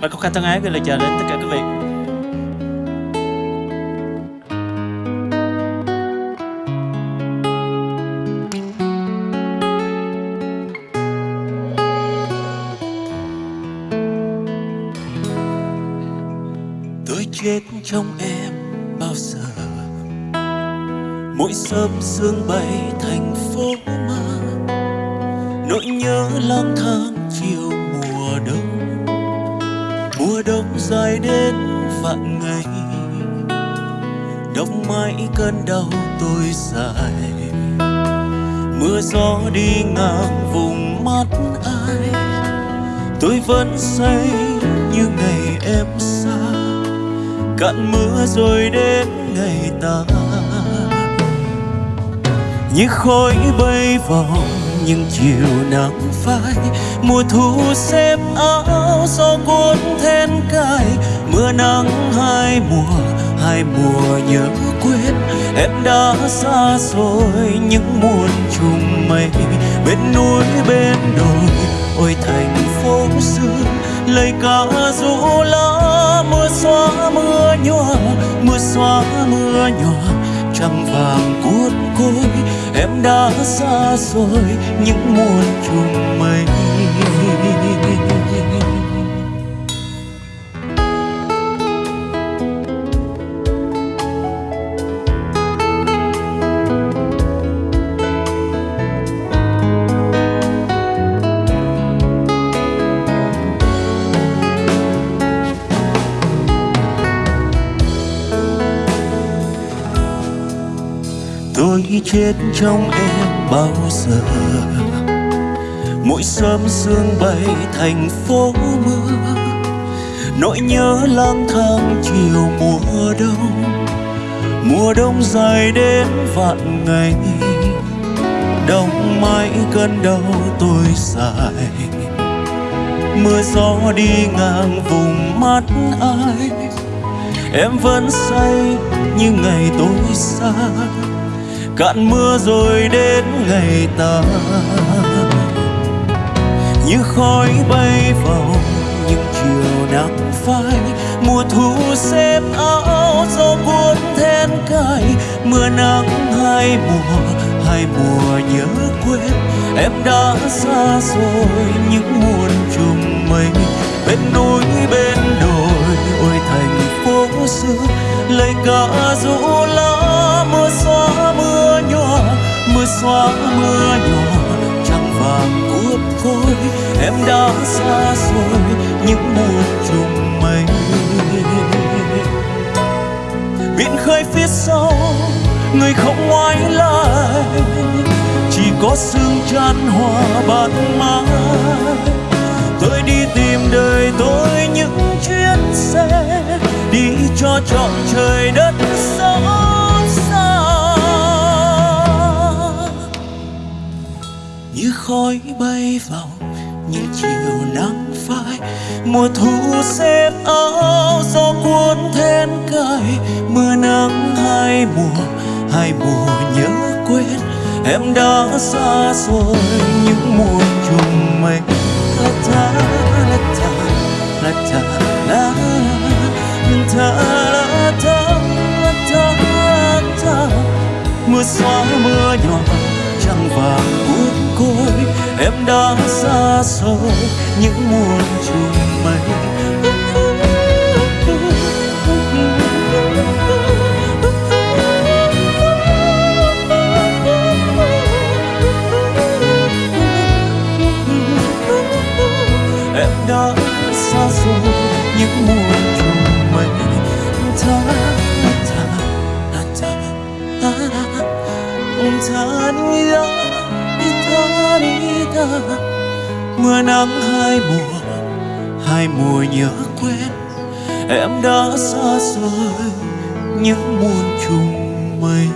Và có khăn thân ái gửi lời chào đến tất cả quý vị. Tôi chết trong em bao giờ? Mỗi sớm sương bay thành phố mơ Nỗi nhớ lang thang chiều mùa đông. Mùa đông dài đến vạn ngày. Đông mãi cơn đau tôi dài. Mưa gió đi ngang vùng mắt ai. Tôi vẫn say như ngày em xa. Cạn mưa rồi đến ngày ta. Như khói bay vào những chiều nắng phai. Mùa thu xếp áo gió cuốn then cài. Mưa nắng hai mùa, hai mùa nhớ quên. Em đã xa rồi những muôn trùng mây. Bên núi bên đồi, ôi thành phố xưa. Lời ca rũ lá mưa xóa mưa nhòa Mưa xóa mưa nhòa trăng vàng cuốt côi em đã xa rồi những muôn trùng mây. Chết trong em bao giờ. Mỗi sớm sương bay thành phố mưa, nỗi nhớ lang thang chiều mùa đông. Mùa đông dài đến vạn ngày, đông mãi cơn đau tôi dài. Mưa gió đi ngang vùng mắt ai, em vẫn say như ngày tôi xa cạn mưa rồi đến ngày ta. Như khói bay vào những chiều nắng phai, mùa thu xếp áo gió cuốn then cài. Mưa nắng hai mùa hai mùa nhớ quên. Em đã xa rồi những muôn trùng mây. Bên núi bên đồi, ôi thành phố xưa, lời ca ru xóa mưa nhỏ trăng vàng cuốc khôi em đã xa rồi, những muôn trùng mây. Biển khơi phía sau, người không ngoái lại, chỉ có sương chan hòa bạt mai tôi đi tìm đời tôi những chuyến xe, đi cho trọn trời đất sống như khói bay vào, những chiều nắng phai. Mùa thu xếp áo gió cuốn then cài. Mưa nắng hai mùa hai mùa nhớ quên. Em đã xa rồi, những mùa trùng mây. La ta la ta la ta la ta la ta la ta la ta mưa xóa mưa nhỏ, trăng vàng cuốn côi em đã xa rồi những muôn trùng mây đi mưa nắng hai mùa hai mùa nhớ quên. Em đã xa rồi những muôn trùng mây.